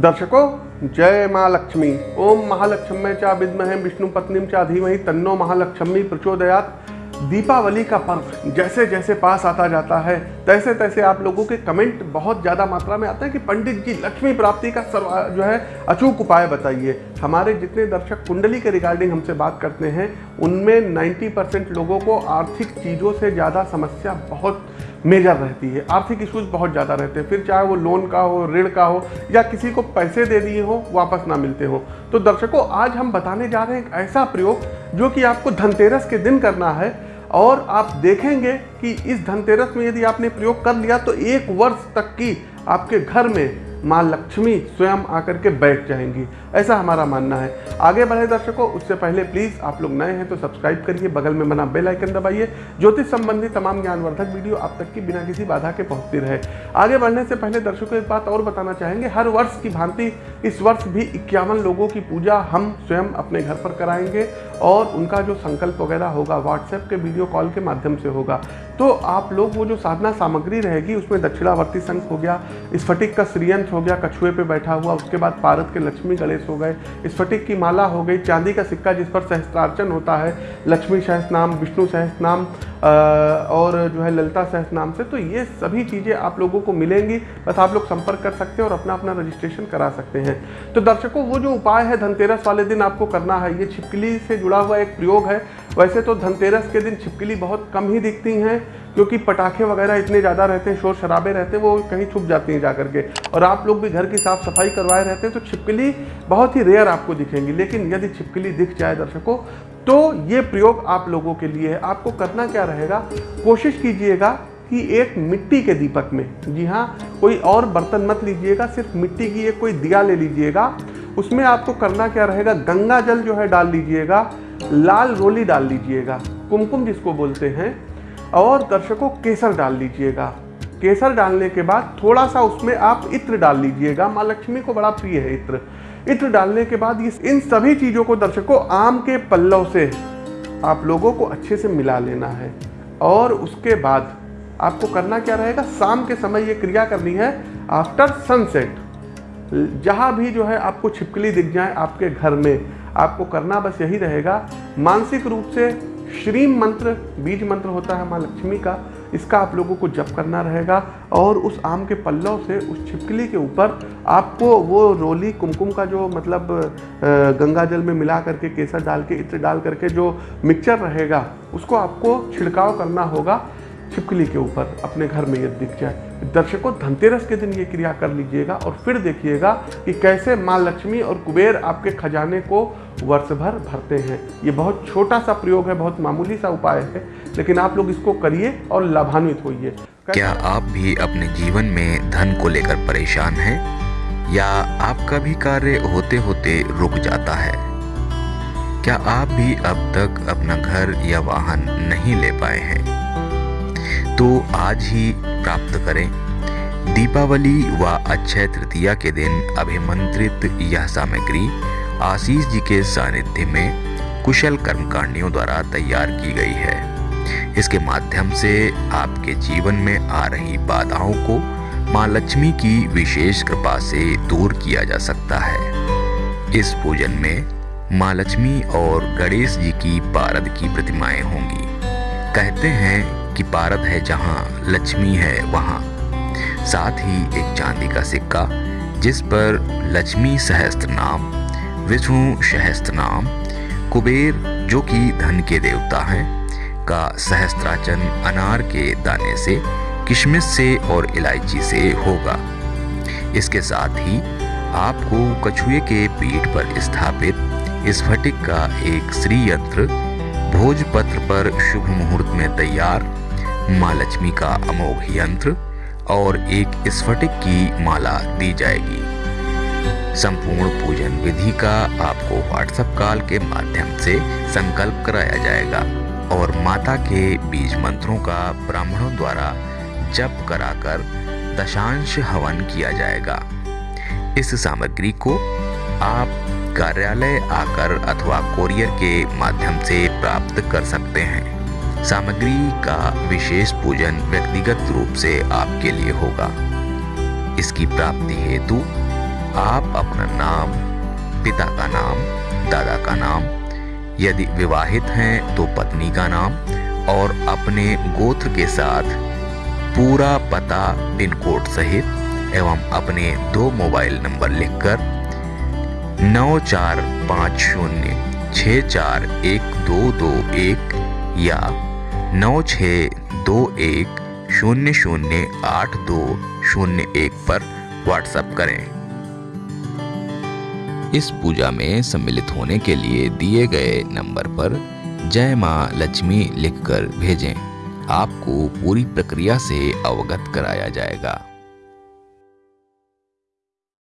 दर्शकों, जय माँ लक्ष्मी। ओम महालक्ष्मी चा विद्महे विष्णु पत्नी चा धीमहि तन्नो महालक्ष्मी प्रचोदयात। दीपावली का पर्व जैसे जैसे पास आता जाता है, तैसे तैसे आप लोगों के कमेंट बहुत ज़्यादा मात्रा में आते हैं कि पंडित जी, लक्ष्मी प्राप्ति का सर्व, जो है, अचूक उपाय बताइए। हमारे जितने दर्शक कुंडली के रिगार्डिंग हमसे बात करते हैं, उनमें 90 परसेंट लोगों को आर्थिक चीज़ों से ज़्यादा समस्या बहुत मेजर रहती है, आर्थिक इश्यूज़ बहुत ज़्यादा रहते हैं। फिर चाहे वो लोन का हो, ऋण का हो, या किसी को पैसे दे दिए हो, वापस ना मिलते हो। तो दर्शकों, आज हम बताने जा रहे हैं एक ऐसा प्रयोग जो कि आपको धनतेरस के दिन करना है, और आप देखेंगे कि इस धनतेरस में यदि आपने प्रयोग कर लिया तो एक वर्ष तक की आपके घर में माँ लक्ष्मी स्वयं आकर के बैठ जाएँगी। ऐसा हमारा मानना है। आगे बढ़े दर्शकों, उससे पहले प्लीज़ आप लोग नए हैं तो सब्सक्राइब करिए, बगल में बना बेल आइकन दबाइए। ज्योतिष संबंधी तमाम ज्ञानवर्धक वीडियो आप तक की बिना किसी बाधा के पहुँचती रहे। आगे बढ़ने से पहले दर्शकों, एक बात और बताना चाहेंगे, हर वर्ष की भांति इस वर्ष भी इक्यावन लोगों की पूजा हम स्वयं अपने घर पर कराएँगे और उनका जो संकल्प वगैरह होगा व्हाट्सएप के वीडियो कॉल के माध्यम से होगा। तो आप लोग, वो जो साधना सामग्री रहेगी, उसमें दक्षिणावर्ती शंख हो गया, स्फटिक का श्रीयंत्र हो गया, कछुए पे बैठा हुआ, उसके बाद पारद के लक्ष्मी गणेश हो गए। स्फटिक की माला हो गई, चांदी का सिक्का जिस पर सहस्त्रार्चन होता है, लक्ष्मी सहस नाम विष्णु सहस नाम और जो है ललिता सहस नाम से तो ये सभी चीज़ें आप लोगों को मिलेंगी। बस आप लोग संपर्क कर सकते हैं और अपना अपना रजिस्ट्रेशन करा सकते हैं। तो दर्शकों, वो जो उपाय है धनतेरस वाले दिन आपको करना है, ये छिपकली से जुड़ा हुआ एक प्रयोग है। वैसे तो धनतेरस के दिन छिपकली बहुत कम ही दिखती हैं। क्योंकि पटाखे वगैरह इतने ज़्यादा रहते हैं, शोर शराबे रहते हैं, वो कहीं छुप जाती हैं जा करके और आप लोग भी घर की साफ़ सफ़ाई करवाए रहते हैं तो छिपकली बहुत ही रेयर आपको दिखेंगी। लेकिन यदि छिपकली दिख जाए दर्शकों तो ये प्रयोग आप लोगों के लिए है। आपको करना क्या रहेगा? कोशिश कीजिएगा कि एक मिट्टी के दीपक में, जी हाँ कोई और बर्तन मत लीजिएगा, सिर्फ़ मिट्टी की एक कोई दिया ले लीजिएगा। उसमें आपको करना क्या रहेगा? गंगा जल जो है डाल लीजिएगा, लाल रोली डाल लीजिएगा। कुमकुम जिसको बोलते हैं और दर्शकों, केसर डाल लीजिएगा। केसर डालने के बाद थोड़ा सा उसमें आप इत्र डाल लीजिएगा। माँ लक्ष्मी को बड़ा प्रिय है इत्र। इत्र डालने के बाद ये इन सभी चीज़ों को दर्शकों, आम के पल्लव से आप लोगों को अच्छे से मिला लेना है। और उसके बाद आपको करना क्या रहेगा? शाम के समय ये क्रिया करनी है आफ्टर सनसेट जहाँ भी जो है आपको छिपकली दिख जाए आपके घर में, आपको करना बस यही रहेगा। मानसिक रूप से श्रीम मंत्र, बीज मंत्र होता है माँ लक्ष्मी का। इसका आप लोगों को जप करना रहेगा और उस आम के पल्लव से, उस छिपकली के ऊपर आपको वो रोली कुमकुम का जो मतलब गंगा जल में मिला करके, केसर डाल के, इत्र डाल करके जो मिक्सचर रहेगा, उसको आपको छिड़काव करना होगा। छिपकली के ऊपर अपने घर में ये दिख जाए। दर्शकों, धनतेरस के दिन ये क्रिया कर लीजिएगा और फिर देखिएगा कि कैसे माँ लक्ष्मी और कुबेर आपके खजाने को वर्ष भर भरते हैं। ये बहुत छोटा सा प्रयोग है, बहुत मामूली सा उपाय है, लेकिन आप लोग इसको करिए और लाभान्वित होइए। क्या आप भी अपने जीवन में धन को लेकर परेशान हैं? या आपका भी कार्य होते होते रुक जाता है? क्या आप भी अब तक अपना घर या वाहन नहीं ले पाए हैं? तो आज ही प्राप्त करें। दीपावली व अक्षय तृतीया के दिन अभिमंत्रित यह सामग्री आशीष जी के सानिध्य में कुशल कर्मकांडियों द्वारा तैयार की गई है। इसके माध्यम से आपके जीवन में आ रही बाधाओं को माँ लक्ष्मी की विशेष कृपा से दूर किया जा सकता है। इस पूजन में माँ लक्ष्मी और गणेश जी की पारद की प्रतिमाएँ होंगी। कहते हैं कि पारद है जहाँ लक्ष्मी है वहाँ। साथ ही एक चांदी का सिक्का, जिस पर लक्ष्मी सहस्त्र नाम, विष्णु सहस्त्र नाम, कुबेर, जो कि धन के देवता हैं, का सहस्त्राचन अनार के दाने से, किशमिश से और इलायची से होगा। इसके साथ ही आपको कछुए के पीठ पर स्थापित स्फटिक का एक श्री यंत्र भोजपत्र पर शुभ मुहूर्त में तैयार माँ लक्ष्मी का अमोघ यंत्र और एक स्फटिक की माला दी जाएगी। संपूर्ण पूजन विधि का आपको व्हाट्सएप कॉल के माध्यम से संकल्प कराया जाएगा और माता के बीज मंत्रों का ब्राह्मणों द्वारा जप कराकर दशांश हवन किया जाएगा। इस सामग्री को आप कार्यालय आकर अथवा कोरियर के माध्यम से प्राप्त कर सकते हैं। सामग्री का विशेष पूजन व्यक्तिगत रूप से आपके लिए होगा। इसकी प्राप्ति हेतु आप अपना नाम, पिता का नाम, दादा का नाम, यदि विवाहित हैं तो पत्नी का नाम और अपने गोत्र के साथ पूरा पता पिन कोड सहित एवं अपने दो मोबाइल नंबर लिखकर नौ चार पाँच शून्य छ चार एक दो दो एक या नौ छः दो एक शून्य शून्य आठ दो शून्य एक पर व्हाट्सएप करें। इस पूजा में सम्मिलित होने के लिए दिए गए नंबर पर जय माँ लक्ष्मी लिखकर भेजें। आपको पूरी प्रक्रिया से अवगत कराया जाएगा।